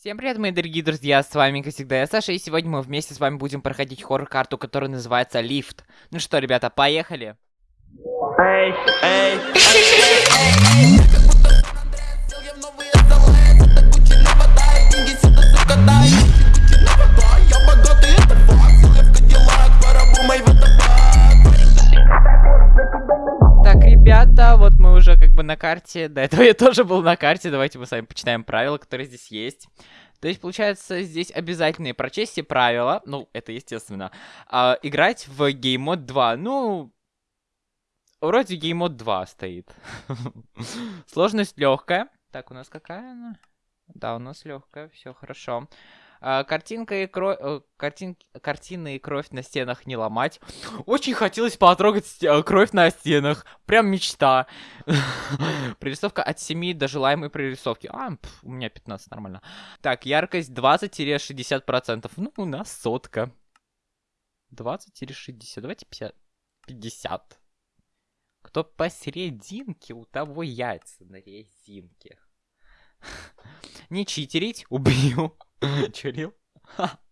Всем привет, мои дорогие друзья, с вами, как всегда, я Саша, и сегодня мы вместе с вами будем проходить хоррор-карту, которая называется Лифт. Ну что, ребята, поехали! Эй, эй, Так, ребята, вот мы уже как бы на карте, до этого я тоже был на карте, давайте мы с вами почитаем правила, которые здесь есть. То есть, получается, здесь обязательные прочесть все правила, ну, это естественно, а, играть в Game Mode 2, ну, вроде Game Mode 2 стоит. Сложность легкая. Так, у нас какая она? Да, у нас легкая, все хорошо. А, картинка и кровь... э, Картин... Картины и кровь на стенах не ломать. Очень хотелось потрогать ст- э, кровь на стенах. Прям мечта. Прорисовка от 7 до желаемой прорисовки. А, пф, у меня 15, нормально. Так, яркость 20-60%. Ну, у нас сотка. 20-60. Давайте 50. 50. Кто посерединке, у того яйца на резинке. Не читерить, убью. Чурил?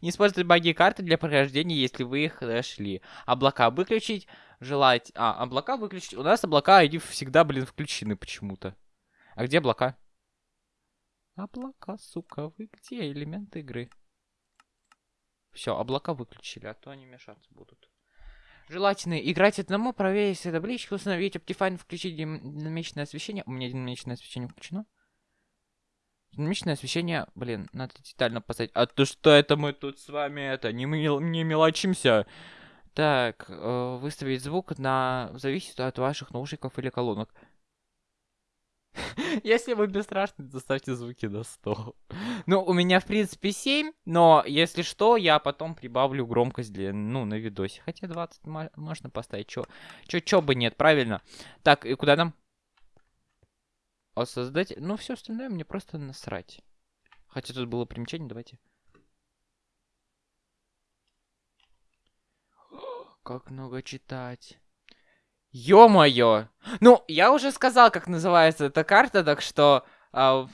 Не используйте баги карты для прохождения, если вы их нашли. Облака выключить, желать... А, облака выключить. У нас облака, они всегда, блин, включены почему-то. А где облака? Облака, сука, вы где? Элемент игры. Все, облака выключили, а то они мешаться будут. Желательно играть одному, проверить табличку, установить Optifine, включить дин- динамичное освещение. У меня динамичное освещение включено. Динамичное освещение, блин, надо детально поставить. А то что это мы тут с вами это, не, мел- не мелочимся? Так, э, выставить звук на... Зависит от ваших наушников или колонок. Если вы бесстрашны, то ставьте звуки на 100. Ну, у меня, в принципе, 7, но, если что, я потом прибавлю громкость для, ну, на видосе. Хотя 20 мо- можно поставить, чё, чё, чё бы нет, правильно. Так, и куда нам? А создать... Ну, все остальное мне просто насрать. Хотя тут было примечание, давайте. Как много читать. Ё-моё! Ну, я уже сказал, как называется эта карта, так что... а,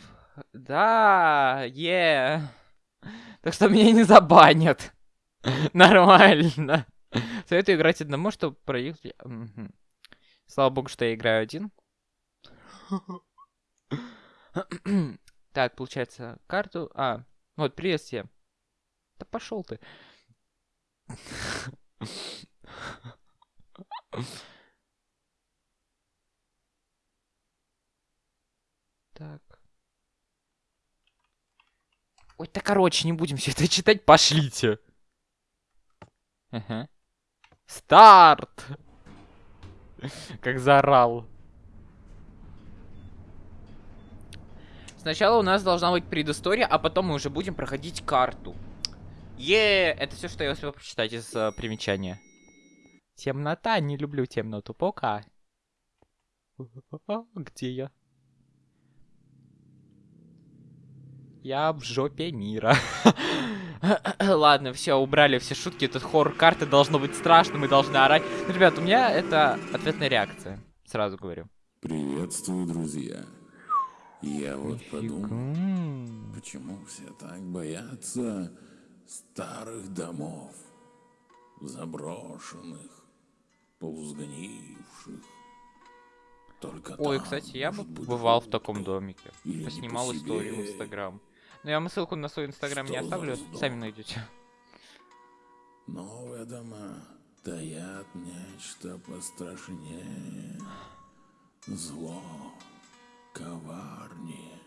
да, е. Так что меня не забанят. Нормально. Советую играть одному, чтобы проехать... Слава богу, что я играю один. Так, получается, карту... А, вот, привет всем. Да пошел ты. Так. Ой, да короче, не будем все это читать, пошлите. Ага. Старт! Как заорал. Сначала у нас должна быть предыстория, а потом мы уже будем проходить карту. Е, это все, что я успел прочитать из э, примечания. Темнота, не люблю темноту, пока. Где я? Я в жопе мира. Ладно, все, убрали все шутки. Этот хоррор карты должно быть страшно, мы должны орать. Ребят, у меня это ответная реакция. Сразу говорю. Приветствую, друзья. Я вот подумал, почему все так боятся старых домов, заброшенных, полузгнивших. Только Ой, там, кстати, я бы бывал в таком домике. Поснимал по историю в. Инстаграм. Но я вам ссылку на свой Инстаграм не оставлю, сами найдете. Новые дома таят нечто пострашнее. Зло, коварнее.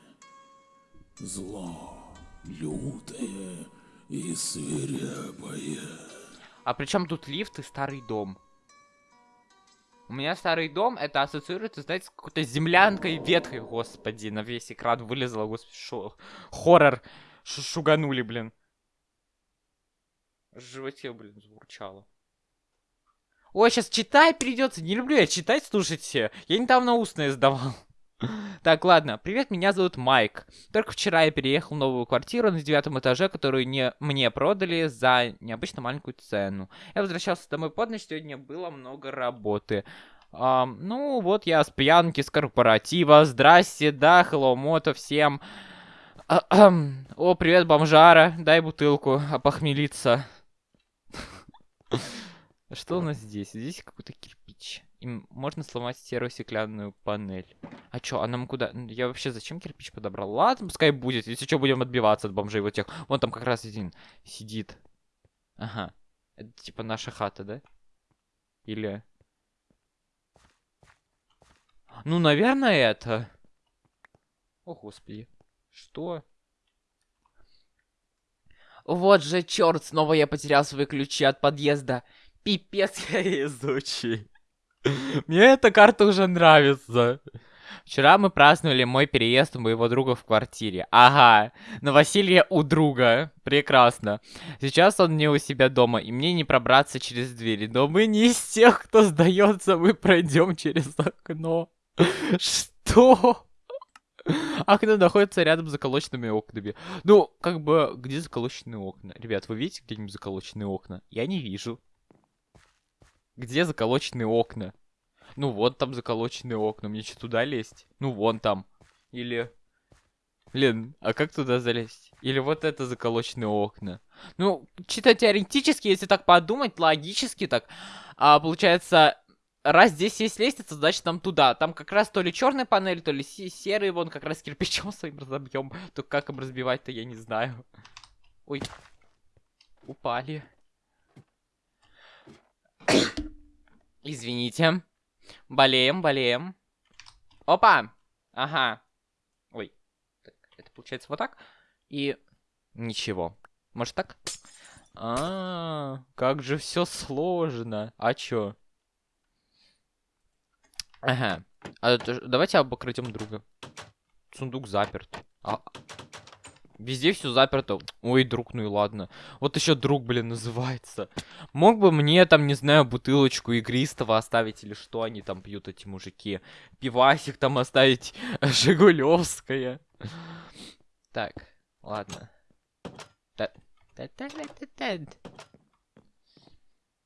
Зло, лютое и свирепое. А при чем тут лифт и старый дом? У меня старый дом, это ассоциируется, знаете, с какой-то землянкой ветхой, господи, на весь экран вылезла, господи, шо, хоррор, Ш- шуганули, блин. В животе, блин, заурчало. Ой, сейчас читать придется, не люблю я читать, слушайте, я недавно устное сдавал. Так, ладно. Привет, меня зовут Майк. Только вчера я переехал в новую квартиру на девятом этаже, которую не мне продали за необычно маленькую цену. Я возвращался домой под ночь, сегодня было много работы. Ам, ну, вот я с пьянки, с корпоратива. Здрасте, да, hello, мото всем. О, привет, бомжара. Дай бутылку, опохмелиться. Что у нас здесь? Здесь какой-то кирпич. Им можно сломать серую стеклянную панель. А чё, а нам куда? Я вообще зачем кирпич подобрал? Ладно, пускай будет. Если что, будем отбиваться от бомжей вот тех. Вон там как раз один сидит. Ага. Это типа наша хата, да? Или... Ну, наверное, это... О, господи. Что? Вот же черт, снова я потерял свои ключи от подъезда. Пипец я везучий. Мне эта карта уже нравится. Вчера мы праздновали мой переезд у моего друга в квартире. Ага, новоселье у друга. Прекрасно. Сейчас он не у себя дома, и мне не пробраться через двери. Но мы не из тех, кто сдается, мы пройдем через окно. Что? Окно находится рядом с заколоченными окнами. Ну, как бы, где заколоченные окна? Ребят, вы видите где-нибудь заколоченные окна? Я не вижу. Где заколоченные окна? Ну, вот там заколоченные окна. Мне что, туда лезть? Ну, вон там. Или... Блин, а как туда залезть? Или вот это заколоченные окна? Ну, чисто теоретически, если так подумать, логически так, а, получается, раз здесь есть лестница, значит нам туда. Там как раз то ли черная панель, то ли се- серый, вон как раз кирпичом своим разобьем. Только как им разбивать-то, я не знаю. Ой. Упали. Извините. Болеем, болеем. Опа! Ага. Ой. Так, это получается вот так. И ничего. Может так? А, как же все сложно. А чё? Ага. А давайте обокрадем друга. Сундук заперт. А, Везде все заперто. Ой, друг, ну и ладно. Вот еще друг, блин, называется. Мог бы мне там, не знаю, бутылочку игристого оставить или что они там пьют, эти мужики. Пивасик там оставить, Жигулевская. Так, ладно.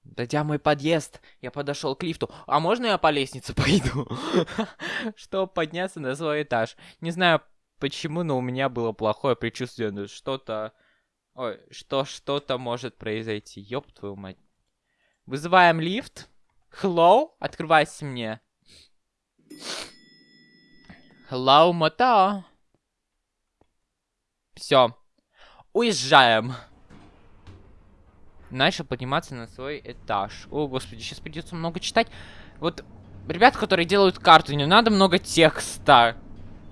Дойдя мой подъезд, я подошел к лифту. А можно я по лестнице пойду? Чтобы подняться на свой этаж. Не знаю почему, но у меня было плохое предчувствие, ну, что-то... Ой, что что-то может произойти. Ёб твою мать. Вызываем лифт. Hello? Открывайся мне. Hello, мото. Все. Уезжаем. Начал подниматься на свой этаж. О, господи, сейчас придется много читать. Вот, ребят, которые делают карту, не надо много текста.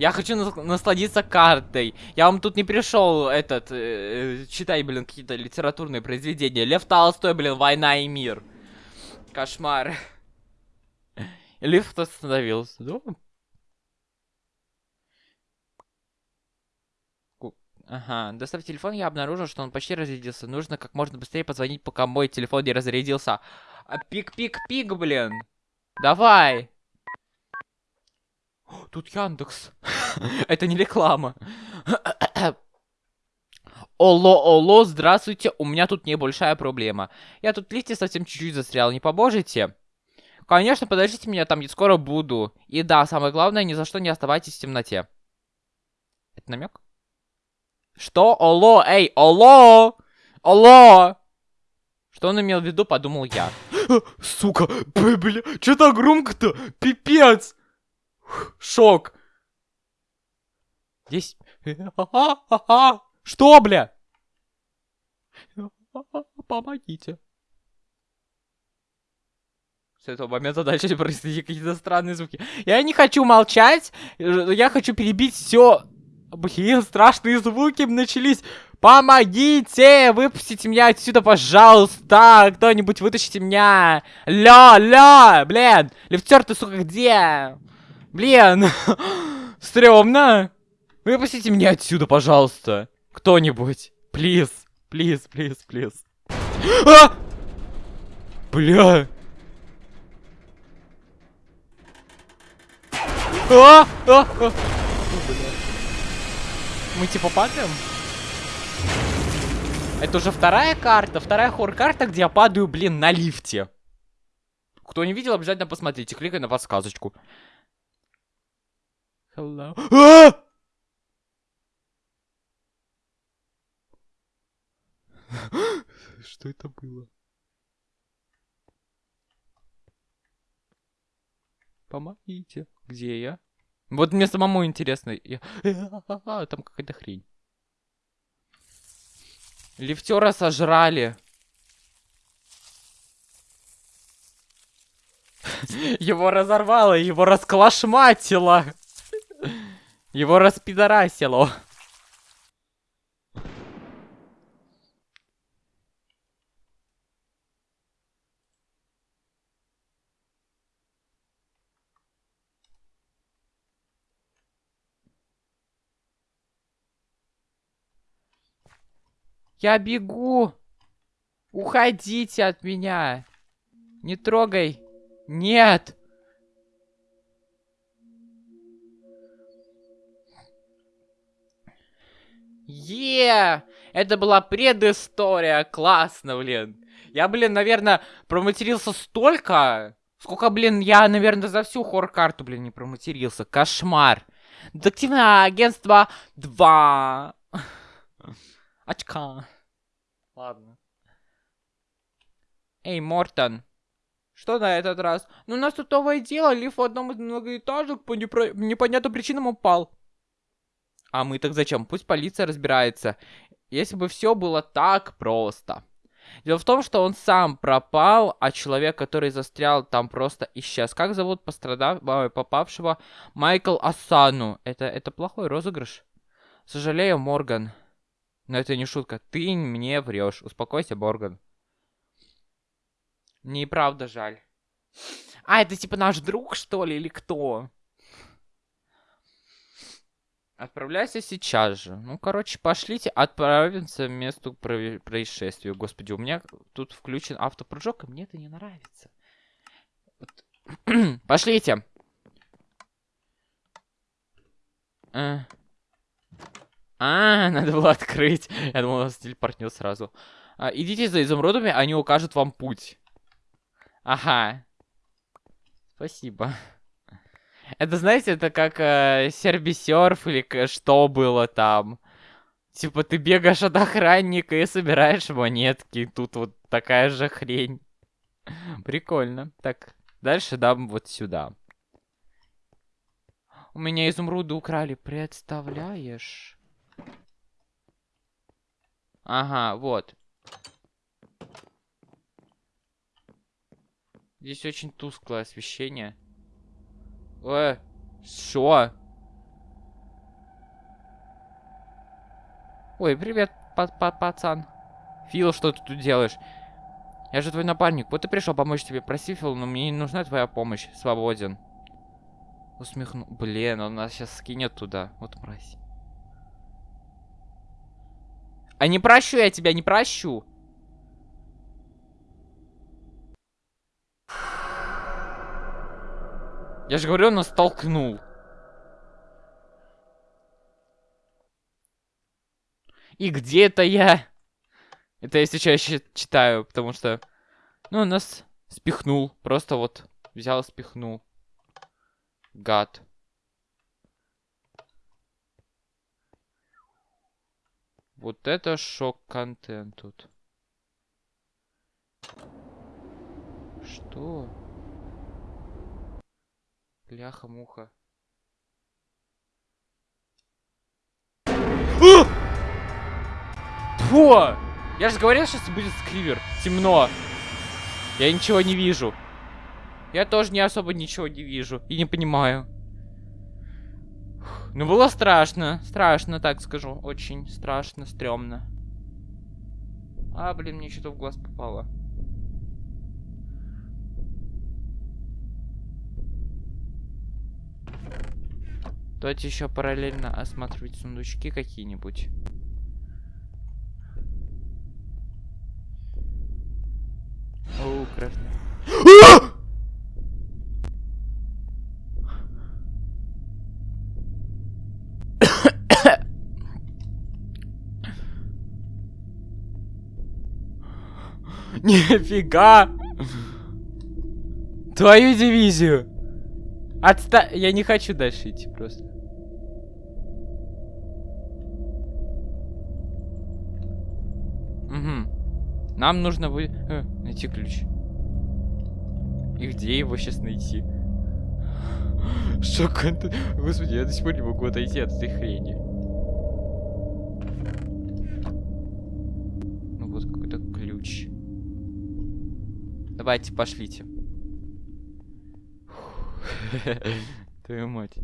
Я хочу нас- насладиться картой. Я вам тут не пришел этот э, читай, блин, какие-то литературные произведения. Лев Толстой, блин, Война и мир. Кошмар. Лифт остановился. Да? Ага, достав телефон, я обнаружил, что он почти разрядился. Нужно как можно быстрее позвонить, пока мой телефон не разрядился. А пик-пик-пик, блин. Давай. Тут Яндекс. Это не реклама. Оло, оло, здравствуйте, у меня тут небольшая проблема. Я тут лифте совсем чуть-чуть застрял, не поможете? Конечно, подождите меня, там я скоро буду. И да, самое главное, ни за что не оставайтесь в темноте. Это намек? Что? Оло, эй, оло! Оло! Что он имел в виду, подумал я. Сука, бля, что так громко-то? Пипец! Шок. Здесь... Что, бля? Помогите. С этого момента дальше происходили какие-то странные звуки. Я не хочу молчать, я хочу перебить все. Блин, страшные звуки начались. Помогите! Выпустите меня отсюда, пожалуйста! Кто-нибудь вытащите меня! Ля, ля! Блин! Лифтер, ты, сука, где? Блин! Стремно! Выпустите меня отсюда, пожалуйста! Кто-нибудь! Плиз! Плиз, плиз, плиз. А! Бля! А! А! Мы типа падаем? Это уже вторая карта, вторая хор-карта, где я падаю, блин, на лифте. Кто не видел, обязательно посмотрите, кликай на подсказочку. Hello. Что это было? Помогите. Где я? Вот мне самому интересно. Я... Там какая-то хрень. Лифтера сожрали. Его разорвало, его расклашматило. Его распидорасило. Я бегу. Уходите от меня. Не трогай. Нет. Е! Это была предыстория. Классно, блин. Я, блин, наверное, проматерился столько, сколько, блин, я, наверное, за всю хор-карту, блин, не проматерился. Кошмар. Детективное агентство 2. Очка. Ладно. Эй, Мортон. Что на этот раз? Ну, у нас тут новое дело. Лифт в одном из многоэтажек по непро... непонятным причинам упал. А мы так зачем? Пусть полиция разбирается. Если бы все было так просто. Дело в том, что он сам пропал, а человек, который застрял, там просто исчез. Как зовут пострадав... попавшего? Майкл Асану. Это, это плохой розыгрыш. Сожалею, Морган. Но это не шутка. Ты мне врешь. Успокойся, Морган. Мне правда жаль. А, это типа наш друг, что ли, или кто? Отправляйся сейчас же. Ну, короче, пошлите, отправимся к месту происшествия. Господи, у меня тут включен автопрыжок, и мне это не нравится. Вот. Пошлите. А. а, надо было открыть. Я думал, он телепортнил сразу. А, идите за изумрудами, они укажут вам путь. Ага. Спасибо. Это, знаете, это как э, сербисерф или что было там. Типа ты бегаешь от охранника и собираешь монетки. Тут вот такая же хрень. Прикольно. Так, дальше дам вот сюда. У меня изумруды украли, представляешь? Ага, вот. Здесь очень тусклое освещение. Э, что? Ой, привет, па па пацан. Фил, что ты тут делаешь? Я же твой напарник. Вот и пришел помочь тебе. Проси, Фил, но мне не нужна твоя помощь. Свободен. Усмехну. Блин, он нас сейчас скинет туда. Вот мразь. А не прощу я тебя, не прощу. Я же говорю, он нас толкнул. И где это я? Это я сейчас читаю, потому что... Ну, нас спихнул. Просто вот взял спихнул. Гад. Вот это шок-контент тут. Что? Бляха-муха. Фу! Я же говорил, сейчас будет скривер. Темно. Я ничего не вижу. Я тоже не особо ничего не вижу. И не понимаю. Ну, было страшно. Страшно, так скажу. Очень страшно, стрёмно. А, блин, мне что-то в глаз попало. Давайте еще параллельно осматривать сундучки какие-нибудь. О, кровь. Нифига! Твою дивизию! Отста... Я не хочу дальше идти просто. Угу. Нам нужно вы... э, найти ключ. И где его сейчас найти? Шок контент. Господи, я до сих пор не могу отойти от этой хрени. Ну вот какой-то ключ. Давайте, пошлите. Твою мать.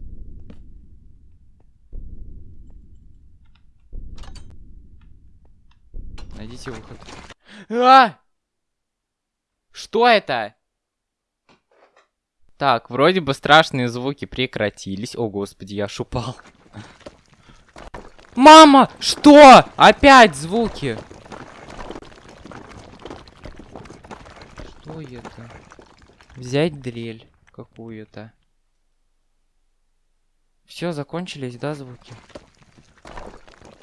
Найдите выход. А! Что это? Так, вроде бы страшные звуки прекратились. О, господи, я аж упал. Мама! Что? Опять звуки! Что это? Взять дрель какую-то. Все, закончились, да, звуки?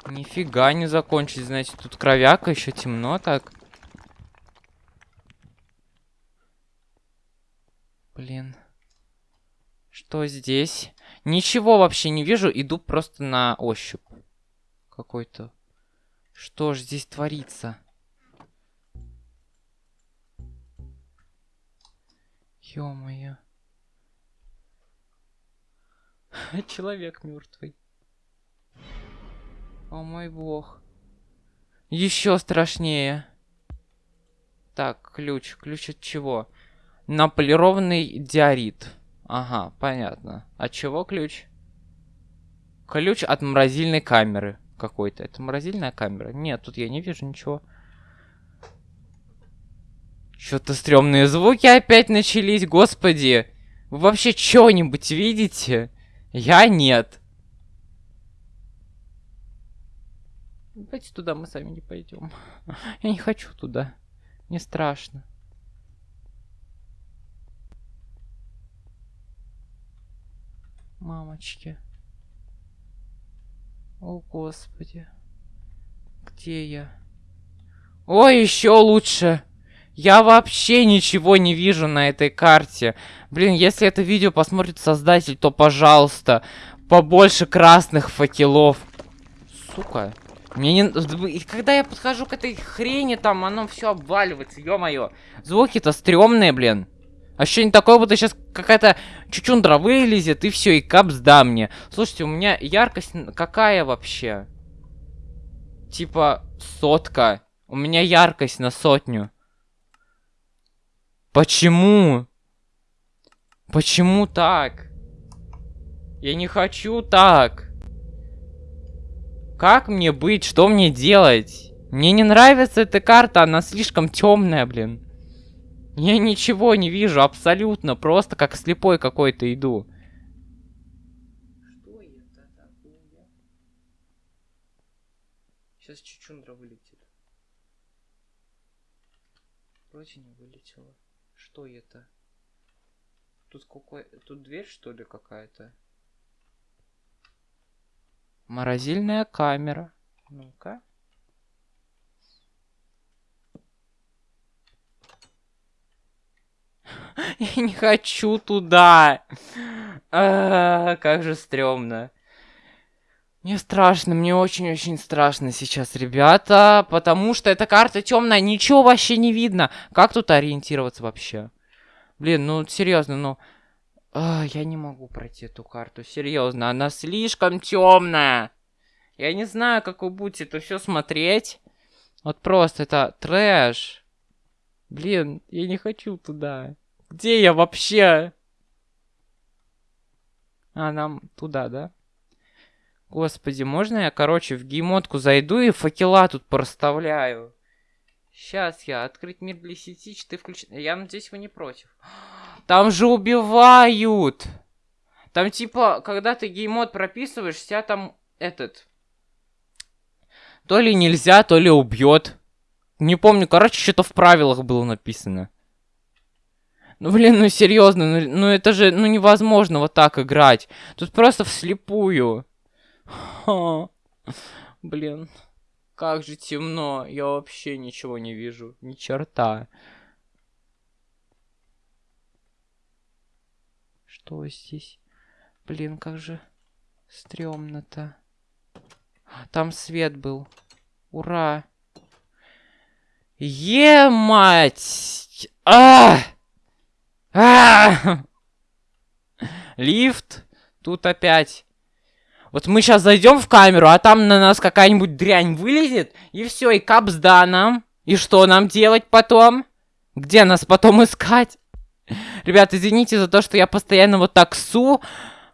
Нифига не закончились, значит, тут кровяка, еще темно так. Блин. Что здесь? Ничего вообще не вижу, иду просто на ощупь. Какой-то. Что ж здесь творится? Ё-моё. Человек мертвый. О мой бог. Еще страшнее. Так, ключ. Ключ от чего? Наполированный диорит. Ага, понятно. От чего ключ? Ключ от морозильной камеры какой-то. Это морозильная камера? Нет, тут я не вижу ничего. Что-то стрёмные звуки опять начались, господи. Вы вообще что-нибудь видите? Я нет. Давайте туда мы сами не пойдем. Я не хочу туда. Мне страшно. Мамочки. О, господи. Где я? Ой, еще лучше. Я вообще ничего не вижу на этой карте. Блин, если это видео посмотрит создатель, то, пожалуйста, побольше красных факелов. Сука. Мне не... Когда я подхожу к этой хрени, там оно все обваливается, ё-моё. Звуки-то стрёмные, блин. Ощущение такое, будто сейчас какая-то чучундра вылезет, и все, и капс да мне. Слушайте, у меня яркость какая вообще? Типа сотка. У меня яркость на сотню. Почему? Почему так? Я не хочу так. Как мне быть? Что мне делать? Мне не нравится эта карта, она слишком темная, блин. Я ничего не вижу, абсолютно. Просто как слепой какой-то иду. Что это такое? Сейчас чучундра вылетит. Вроде не вылетела. Что это? Тут какой... Тут дверь, что ли, какая-то? Морозильная камера. Ну-ка. Я не хочу туда. А, как же стрёмно. Мне страшно, мне очень-очень страшно сейчас, ребята, потому что эта карта темная, ничего вообще не видно. Как тут ориентироваться вообще? Блин, ну серьезно, ну... А, я не могу пройти эту карту, серьезно, она слишком темная. Я не знаю, как вы будете это все смотреть. Вот просто это трэш. Блин, я не хочу туда. Где я вообще? А, нам туда, да? Господи, можно я, короче, в геймотку зайду и факела тут проставляю? Сейчас я. Открыть мир для сети, ты включен. Я надеюсь, вы не против. Там же убивают! Там типа, когда ты геймод прописываешь, тебя там этот... То ли нельзя, то ли убьет. Не помню, короче, что-то в правилах было написано. Ну, блин, ну серьезно, ну, ну это же, ну невозможно вот так играть. Тут просто вслепую. Ха. Блин, как же темно. Я вообще ничего не вижу. Ни черта. Что здесь? Блин, как же стрёмно-то. Там свет был. Ура! Е-мать! А! А! Лифт. Тут опять. Вот мы сейчас зайдем в камеру, а там на нас какая-нибудь дрянь вылезет, и все, и капсда нам. И что нам делать потом? Где нас потом искать? Ребят, извините за то, что я постоянно вот так су.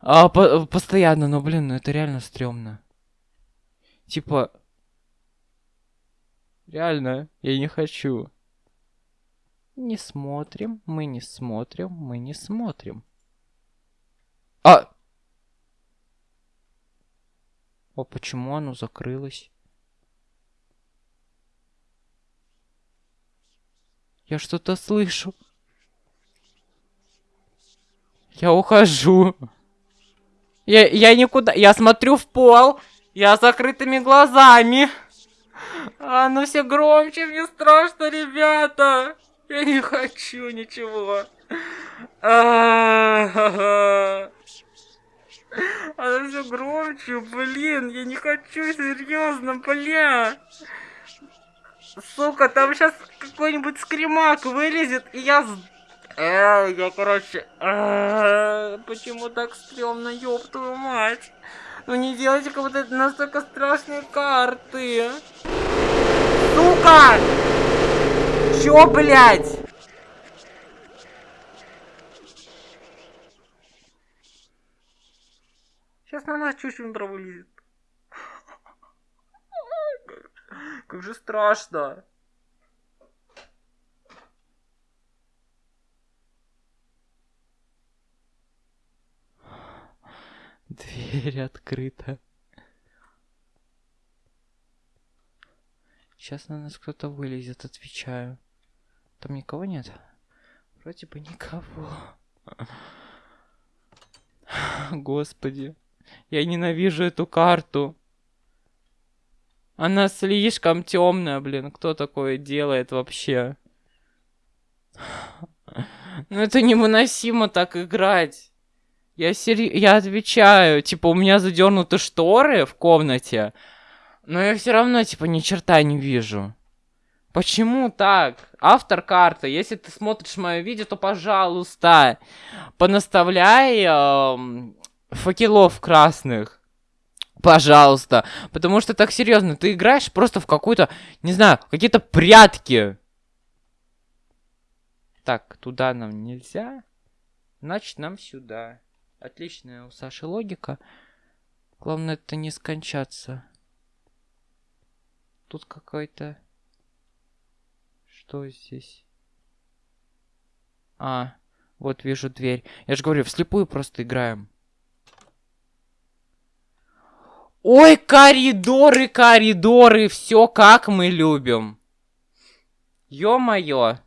А, по постоянно, но, блин, ну это реально стрёмно. Типа... Реально, я не хочу. Не смотрим, мы не смотрим, мы не смотрим. А! О, почему оно закрылось? Я что-то слышу. Я ухожу. Я, я никуда... Я смотрю в пол. Я с закрытыми глазами. А, ну все громче, мне страшно, ребята. Я не хочу ничего. А, Она все громче, блин, я не хочу, серьезно, бля. Сука, там сейчас какой-нибудь скримак вылезет, и я... Э, я, короче... Э, почему так стрёмно, ёб твою мать? Ну не делайте как будто это настолько страшные карты. Сука! Чё, блядь? Сейчас на нас чуть-чуть вылезет. Как же страшно. Дверь открыта. Сейчас на нас кто-то вылезет, отвечаю. Там никого нет? Вроде бы никого. Господи. Я ненавижу эту карту. Она слишком темная, блин. Кто такое делает вообще? Ну это невыносимо так играть. Я сери... Я отвечаю. Типа, у меня задернуты шторы в комнате. Но я все равно, типа, ни черта не вижу. Почему так? Автор карты, если ты смотришь мое видео, то, пожалуйста, понаставляй э, факелов красных. Пожалуйста. Потому что так серьезно, ты играешь просто в какую-то, не знаю, какие-то прятки. Так, туда нам нельзя. Значит, нам сюда. Отличная у Саши логика. Главное, это не скончаться. Тут какой-то... Что здесь? А, вот вижу дверь. Я же говорю, вслепую просто играем. Ой, коридоры, коридоры, все как мы любим. Ё-моё.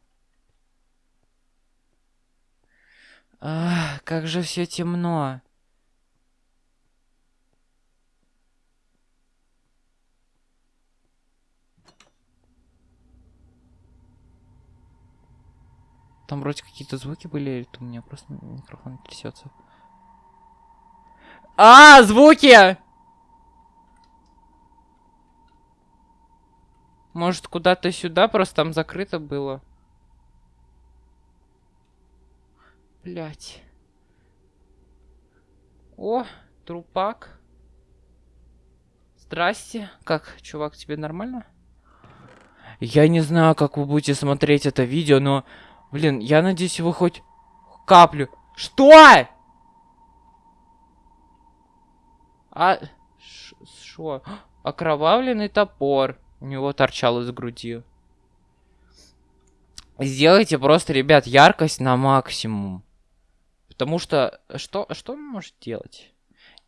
Как же все темно. Там вроде какие-то звуки были, или у меня просто микрофон трясется. А, звуки! Может, куда-то сюда, просто там закрыто было. Блять. О, трупак. Здрасте. Как, чувак, тебе нормально? Я не знаю, как вы будете смотреть это видео, но... Блин, я надеюсь, вы хоть каплю... Что? А... Что? Окровавленный топор. У него торчал из груди. Сделайте просто, ребят, яркость на максимум. Потому что... Что, что он может делать?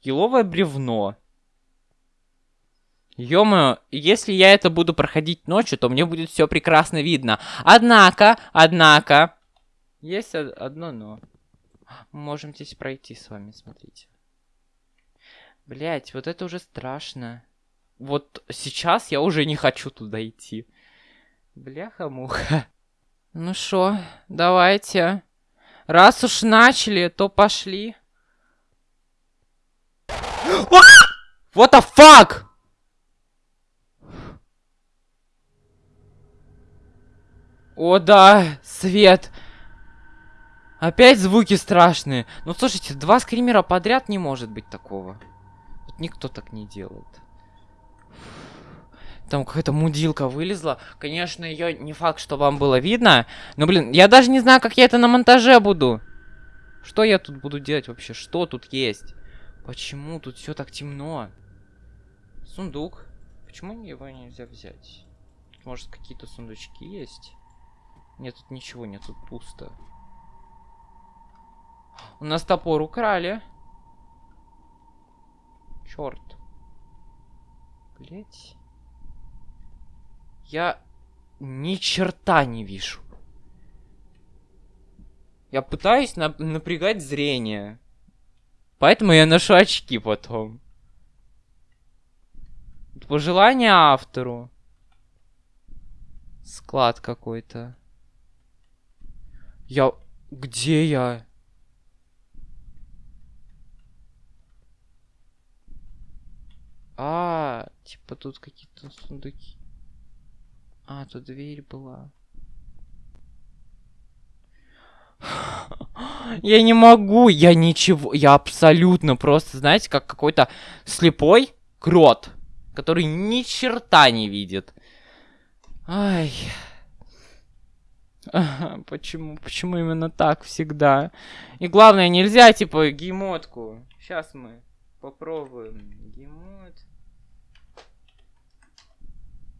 Еловое бревно. ё если я это буду проходить ночью, то мне будет все прекрасно видно. Однако, однако... Есть одно но. Мы можем здесь пройти с вами, смотрите. Блять, вот это уже страшно. Вот сейчас я уже не хочу туда идти. Бляха-муха. Ну шо, давайте. Раз уж начали, то пошли. What the fuck? О, да, свет. Опять звуки страшные. Ну, слушайте, два скримера подряд не может быть такого. Вот никто так не делает. Там какая-то мудилка вылезла. Конечно, ее не факт, что вам было видно. Но, блин, я даже не знаю, как я это на монтаже буду. Что я тут буду делать вообще? Что тут есть? Почему тут все так темно? Сундук. Почему его нельзя взять? Может, какие-то сундучки есть? Нет, тут ничего нет, тут пусто. У нас топор украли. Черт. Блять. Я ни черта не вижу. Я пытаюсь на напрягать зрение. Поэтому я ношу очки потом. Пожелание автору. Склад какой-то. Я... Где я? А, типа тут какие-то сундуки. А, тут дверь была. Я не могу, я ничего, я абсолютно просто, знаете, как какой-то слепой крот, который ни черта не видит. Ай. Почему, почему именно так всегда? И главное, нельзя, типа, геймотку. Сейчас мы попробуем. Геймот.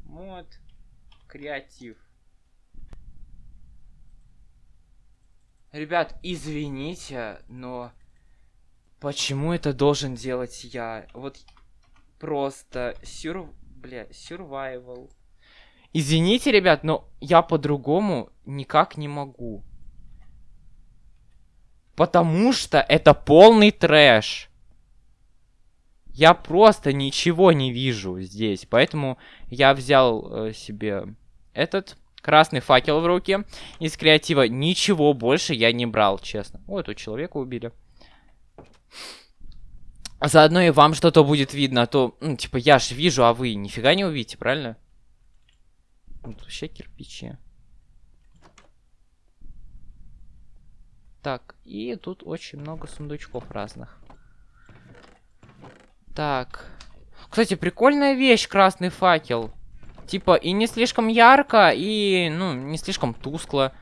Мод. Креатив. Ребят, извините, но почему это должен делать я? Вот просто сюр... Бля, survival. Извините, ребят, но я по-другому никак не могу. Потому что это полный трэш. Я просто ничего не вижу здесь. Поэтому я взял э, себе этот красный факел в руки. Из креатива ничего больше я не брал, честно. О, тут человека убили. Заодно и вам что-то будет видно, а то, ну, типа, я ж вижу, а вы нифига не увидите, правильно? Тут вообще кирпичи. Так, и тут очень много сундучков разных. Так. Кстати, прикольная вещь, красный факел. Типа, и не слишком ярко, и, ну, не слишком тускло.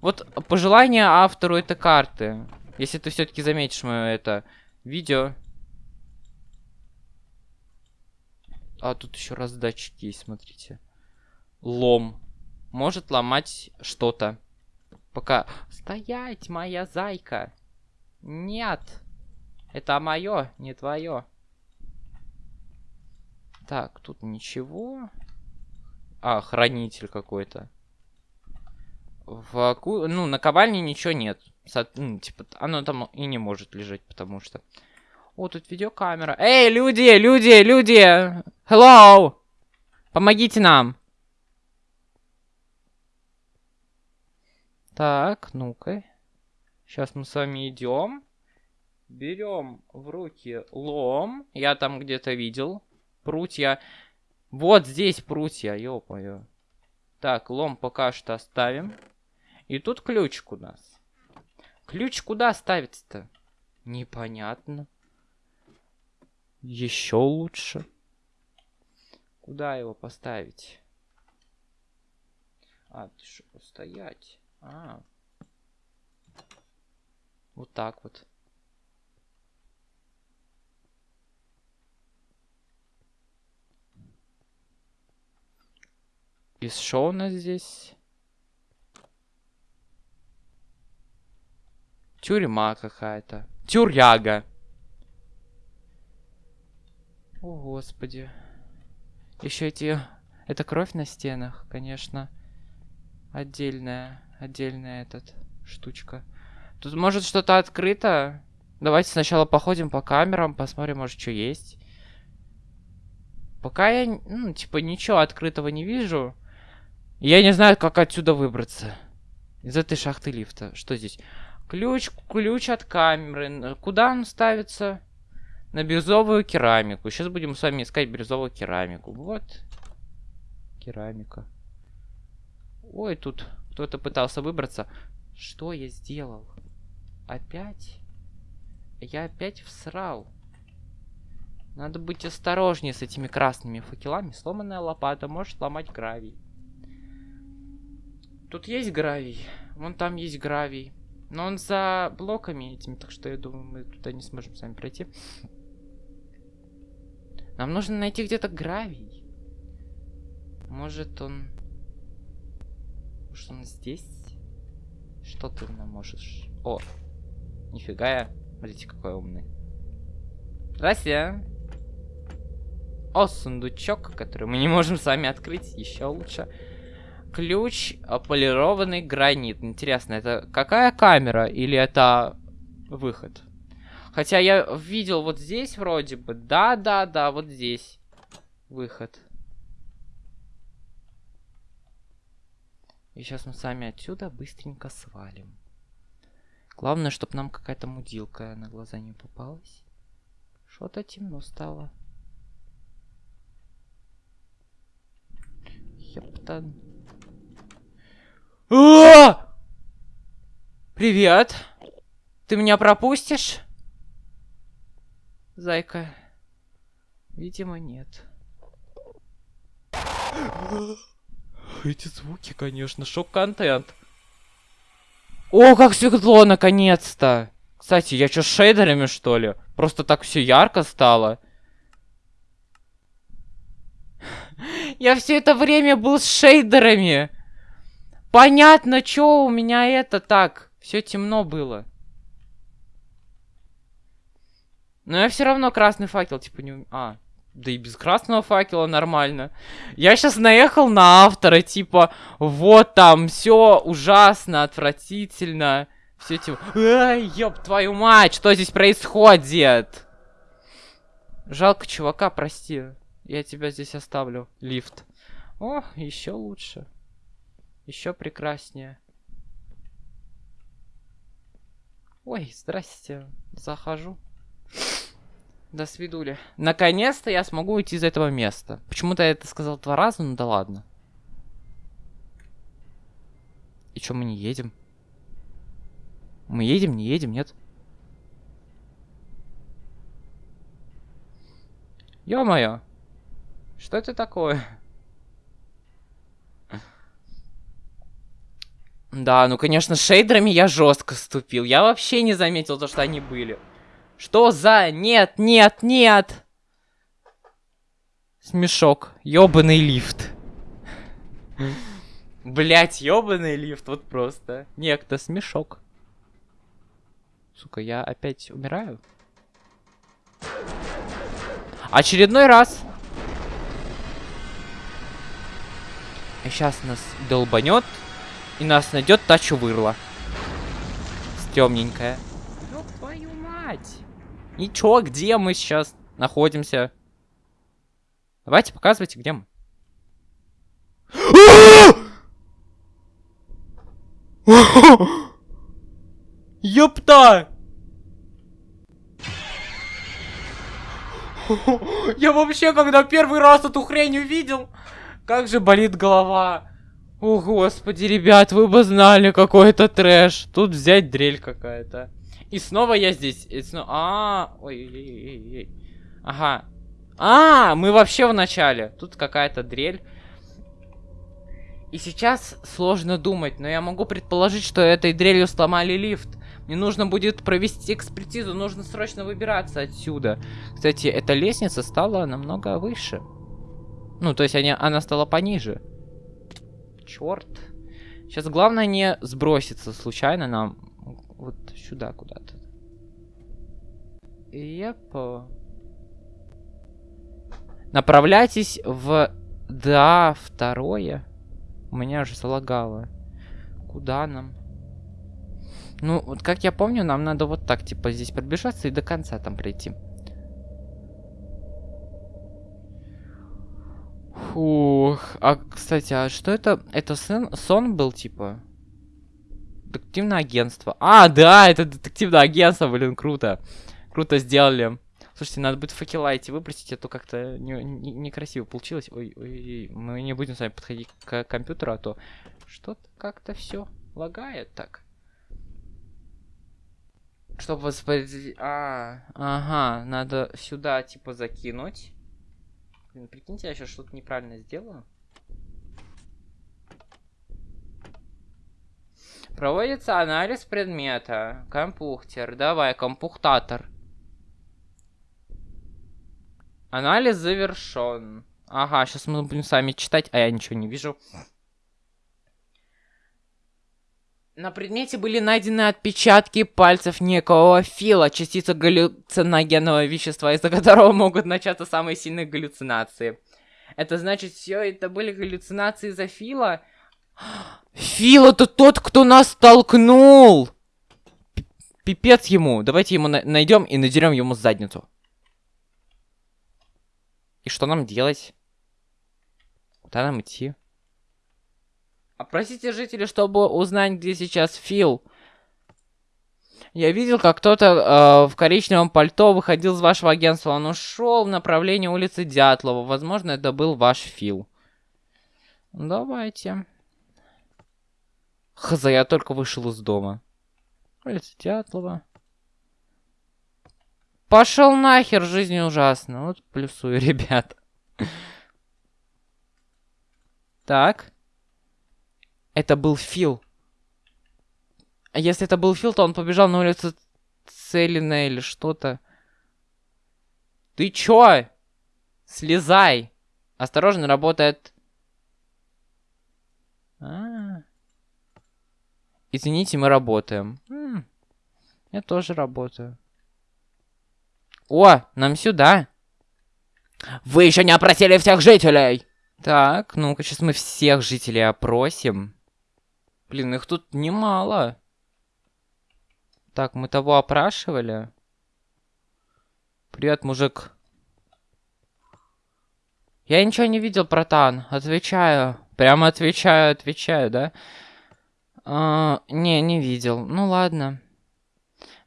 Вот пожелание автору этой карты. Если ты все-таки заметишь мое это видео. А, тут еще раздатчики есть, смотрите. Лом. Может ломать что-то. Пока... Стоять, моя зайка. Нет. Это мое, не твое. Так, тут ничего. А, хранитель какой-то. В, ну, на ковальне ничего нет. Со, ну, типа, оно там и не может лежать, потому что... О, тут видеокамера. Эй, люди, люди, люди! Hello! Помогите нам! Так, ну-ка. Сейчас мы с вами идем. Берем в руки лом. Я там где-то видел. Прутья. Вот здесь прутья, ё-моё. Так, лом пока что оставим. И тут ключик у нас. Ключ куда ставится-то? Непонятно. Еще лучше. Куда его поставить? А, ты что, стоять? А. Вот так вот. И что у нас здесь? Тюрьма какая-то. Тюряга. О, господи. Еще эти... Это кровь на стенах, конечно. Отдельная. Отдельная этот штучка. Тут может что-то открыто. Давайте сначала походим по камерам, посмотрим, может, что есть. Пока я, ну, типа, ничего открытого не вижу. Я не знаю, как отсюда выбраться. Из этой шахты лифта. Что здесь? Ключ, ключ от камеры. Куда он ставится? На бирюзовую керамику. Сейчас будем с вами искать бирюзовую керамику. Вот. Керамика. Ой, тут Кто-то пытался выбраться. Что я сделал? Опять? Я опять всрал. Надо быть осторожнее с этими красными факелами. Сломанная лопата может ломать гравий. Тут есть гравий. Вон там есть гравий. Но он за блоками этими, так что я думаю, мы туда не сможем сами пройти. Нам нужно найти где-то гравий. Может он... Может он здесь? Что ты нам можешь... О, нифига я. Смотрите, какой умный. Здрасте. О, сундучок, который мы не можем сами открыть. Еще лучше. Ключ, а, полированный гранит. Интересно, это какая камера или это выход? Хотя я видел вот здесь вроде бы. Да, да, да, вот здесь. Выход. И сейчас мы сами отсюда быстренько свалим. Главное, чтобы нам какая-то мудилка на глаза не попалась. Что-то темно стало. Ептан. А! Привет. Ты меня пропустишь? Зайка. Видимо, нет. Эти звуки, конечно, шок-контент. О, как светло, наконец-то! Кстати, я что, с шейдерами, что ли? Просто так все ярко стало. Я все это время был с шейдерами. Понятно, что у меня это так. Все темно было. Но я все равно красный факел, типа, не... А, да и без красного факела нормально. Я сейчас наехал на автора, типа, вот там, все ужасно, отвратительно. Все типа, ай, твою мать, что здесь происходит? Жалко чувака, прости. Я тебя здесь оставлю. Лифт. О, еще лучше. Еще прекраснее. Ой, здрасте. Захожу. До свидули. Наконец-то я смогу уйти из этого места. Почему-то я это сказал два раза, ну да ладно. И что, мы не едем? Мы едем, не едем, нет? Ё-моё! Что это такое? Да, ну, конечно, шейдерами я жестко ступил. Я вообще не заметил то, что они были. Что за... Нет, нет, нет! Смешок. Ёбаный лифт. Блять, ёбаный лифт. Вот просто. Некто смешок. Сука, я опять умираю? Очередной раз. Сейчас нас долбанет. И нас найдет та чувырла. Темненькая. Ёб твою мать. Ничего, где мы сейчас находимся? Давайте, показывайте, где мы. Ёпта! Я вообще, когда первый раз эту хрень увидел, как же болит голова. О, господи, ребят, вы бы знали, какой это трэш. Тут взять дрель какая-то. И снова я здесь. И. А, ой, ой, ой, ой. Ага. А, мы вообще в начале. Тут какая-то дрель. И сейчас сложно думать, но я могу предположить, что этой дрелью сломали лифт. Мне нужно будет провести экспертизу, нужно срочно выбираться отсюда. Кстати, эта лестница стала намного выше. Ну, то есть они, она стала пониже. Черт. Сейчас главное не сброситься случайно нам вот сюда куда-то. Епа. Направляйтесь в... Да, второе. У меня же залагало. Куда нам? Ну, вот как я помню, нам надо вот так, типа, здесь пробежаться и до конца там прийти. Фух. А, кстати, а что это? Это сын, сон был, типа? Детективное агентство. А, да, это детективное агентство, блин, круто. Круто сделали. Слушайте, надо будет факела эти выбросить, а то как-то не- не- некрасиво получилось. Ой, ой, ой, мы не будем с вами подходить к компьютеру, а то что-то как-то все лагает так. Чтобы воспроизвести... А, ага, надо сюда, типа, закинуть. Блин, прикиньте, я сейчас что-то неправильно сделаю. Проводится анализ предмета. Компухтер. Давай, компухтатор. Анализ завершен. Ага, сейчас мы будем с вами читать, а я ничего не вижу. На предмете были найдены отпечатки пальцев некого фила, частица галлюциногенного вещества, из-за которого могут начаться самые сильные галлюцинации. Это значит, все это были галлюцинации за фила? Фил это тот, кто нас толкнул! Пипец ему. Давайте ему на- найдем и надерем ему задницу. И что нам делать? Куда нам идти? Опросите жителей, чтобы узнать, где сейчас Фил. Я видел, как кто-то э, в коричневом пальто выходил из вашего агентства. Он ушел в направлении улицы Дятлова. Возможно, это был ваш Фил. Давайте. Хз, я только вышел из дома. Улица Дятлова. Пошел нахер, жизнь ужасна. Вот плюсую, ребят. Так. Это был Фил. Если это был Фил, то он побежал на улицу Целина или что-то. Ты чё? Слезай. Осторожно, работает... А -а -а. Извините, мы работаем. М, я тоже работаю. О, нам сюда. Вы еще не опросили всех жителей. Так, ну-ка, сейчас мы всех жителей опросим. Блин, их тут немало. Так, мы того опрашивали. Привет, мужик. Я ничего не видел, братан. Отвечаю. Прямо отвечаю, отвечаю, да? А, не, не видел. Ну ладно.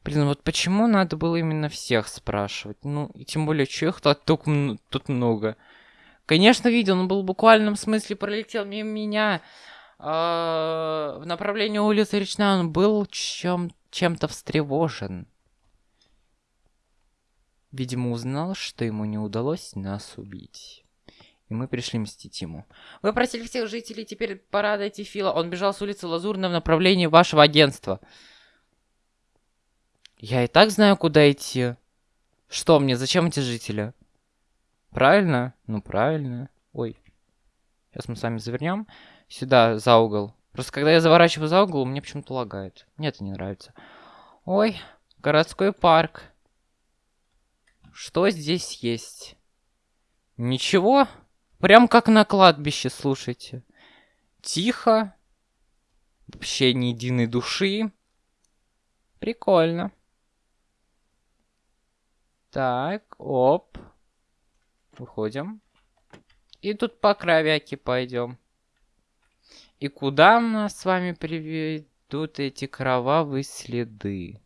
Блин, вот почему надо было именно всех спрашивать? Ну, и тем более, что их тут, тут много. Конечно, видел, но был в буквальном смысле пролетел мимо меня. А, в направлении улицы Речная он был чем- чем-то встревожен. Видимо, узнал, что ему не удалось нас убить. И мы пришли мстить ему. Вы просили всех жителей, теперь пора дойти Фила. Он бежал с улицы Лазурной в направлении вашего агентства. Я и так знаю, куда идти. Что мне, зачем эти жители? Правильно? Ну, правильно. Ой. Сейчас мы с вами завернем. Сюда, за угол. Просто когда я заворачиваю за угол, мне почему-то лагает. Мне это не нравится. Ой, городской парк. Что здесь есть? Ничего. Прям как на кладбище, слушайте. Тихо. Вообще ни единой души. Прикольно. Так, оп. Выходим. И тут по кровяке пойдем. И куда нас с вами приведут эти кровавые следы?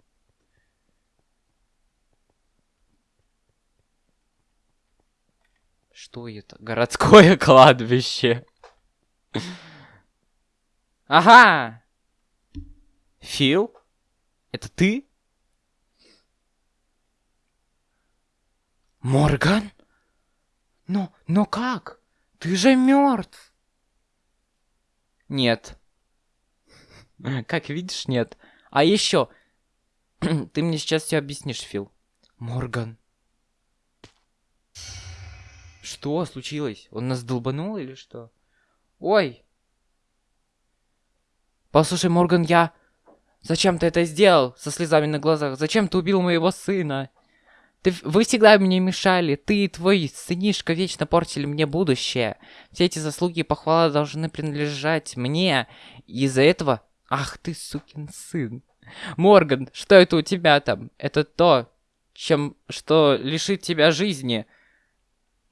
Что это? Городское кладбище. Ага! Фил? Это ты? Морган? Но, но как? Ты же мертв. Нет. Как видишь, нет. А еще, ты мне сейчас все объяснишь, Фил. Морган. Что случилось? Он нас долбанул или что? Ой. Послушай, Морган, я... Зачем ты это сделал со слезами на глазах? Зачем ты убил моего сына? Ты, вы всегда мне мешали. Ты и твой сынишка вечно портили мне будущее. Все эти заслуги и похвала должны принадлежать мне. Из-за этого... Ах ты, сукин сын. Морган, что это у тебя там? Это то, чем... Что лишит тебя жизни.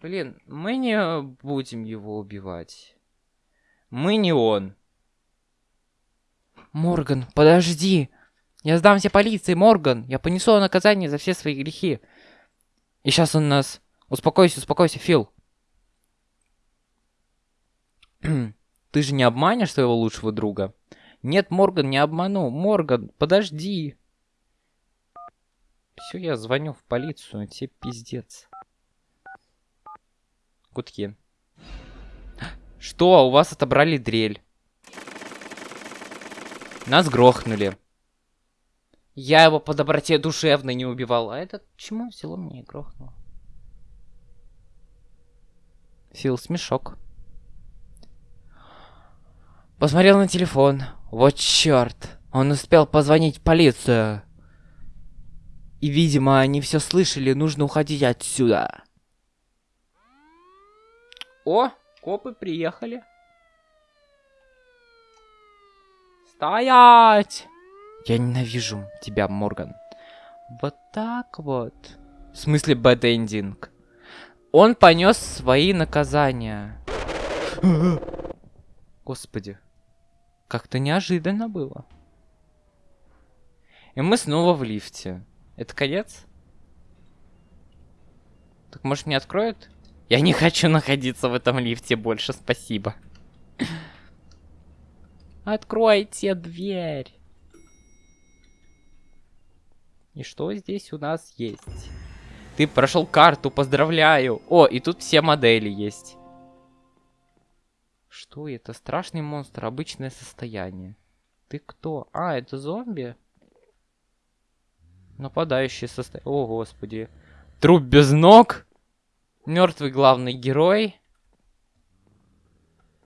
Блин, мы не будем его убивать. Мы не он. Морган, подожди. Я сдамся полиции, Морган. Я понесу наказание за все свои грехи. И сейчас он нас... Успокойся, успокойся, Фил. Ты же не обманешь своего лучшего друга? Нет, Морган, не обману. Морган, подожди. Все, я звоню в полицию, тебе пиздец. Гудки. Что, у вас отобрали дрель? Нас грохнули. Я его по доброте душевной не убивал. А этот почему взяло и грохнуло? Фил, смешок. Посмотрел на телефон. Вот черт. Он успел позвонить в полицию. И, видимо, они все слышали, нужно уходить отсюда. О, копы приехали. Стоять! Я ненавижу тебя, Морган. Вот так вот. В смысле ending? Он понес свои наказания. Господи. Как-то неожиданно было. И мы снова в лифте. Это конец? Так может мне откроют? Я не хочу находиться в этом лифте больше, спасибо. Откройте дверь. И что здесь у нас есть? Ты прошел карту, поздравляю. О, и тут все модели есть. Что это? Страшный монстр, обычное состояние. Ты кто? А, это зомби? Нападающий состояние. О, господи. Труп без ног. Мертвый главный герой.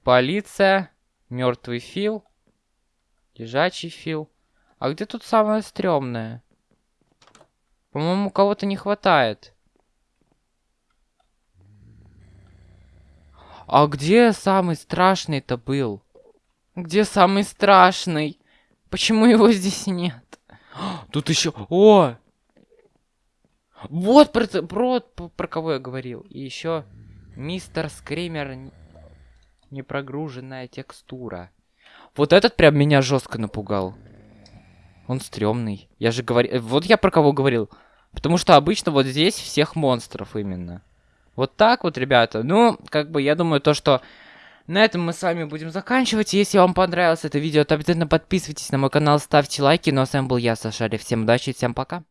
Полиция. Мертвый Фил. Лежачий Фил. А где тут самое стрёмное? По-моему, кого-то не хватает. А где самый страшный-то был? Где самый страшный? Почему его здесь нет? Тут еще... О! Вот про, про, про кого я говорил. И еще мистер Скример непрогруженная текстура. Вот этот прям меня жестко напугал. Он стрёмный. Я же говорил... Вот я про кого говорил. Потому что обычно вот здесь всех монстров именно. Вот так вот, ребята. Ну, как бы я думаю то, что... На этом мы с вами будем заканчивать. Если вам понравилось это видео, то обязательно подписывайтесь на мой канал, ставьте лайки. Ну а с вами был я, Сашари. Всем удачи и всем пока.